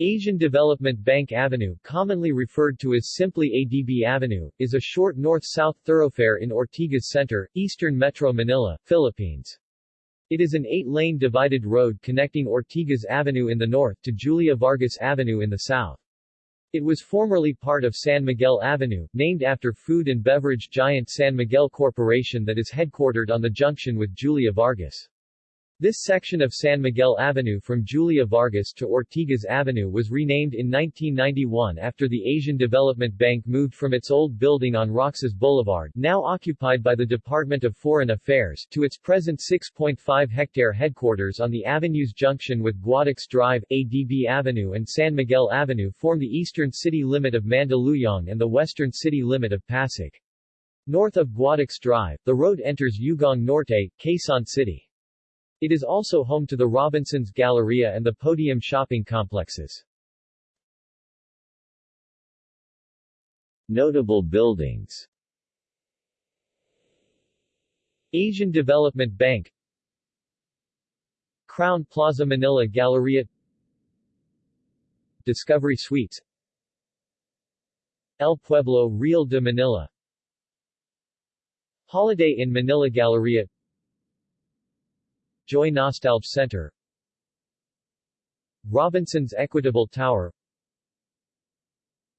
Asian Development Bank Avenue, commonly referred to as simply ADB Avenue, is a short north-south thoroughfare in Ortigas Center, eastern Metro Manila, Philippines. It is an eight-lane divided road connecting Ortigas Avenue in the north to Julia Vargas Avenue in the south. It was formerly part of San Miguel Avenue, named after food and beverage giant San Miguel Corporation that is headquartered on the junction with Julia Vargas. This section of San Miguel Avenue from Julia Vargas to Ortigas Avenue was renamed in 1991 after the Asian Development Bank moved from its old building on Roxas Boulevard now occupied by the Department of Foreign Affairs to its present 6.5-hectare headquarters on the avenue's junction with Guadix Drive, ADB Avenue and San Miguel Avenue form the eastern city limit of Mandaluyong and the western city limit of Pasig. North of Guadix Drive, the road enters Ugong Norte, Quezon City. It is also home to the Robinsons Galleria and the Podium shopping complexes. Notable buildings. Asian Development Bank. Crowne Plaza Manila Galleria. Discovery Suites. El Pueblo Real de Manila. Holiday Inn Manila Galleria Joy Nostalgia Center. Robinson's Equitable Tower.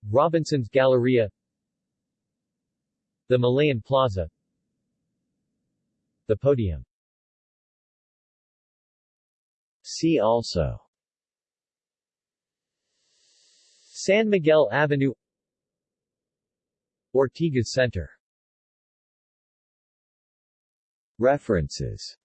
Robinson's Galleria. The Malayan Plaza. The Podium. See also. San Miguel Avenue. Ortigas Center. References